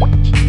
what?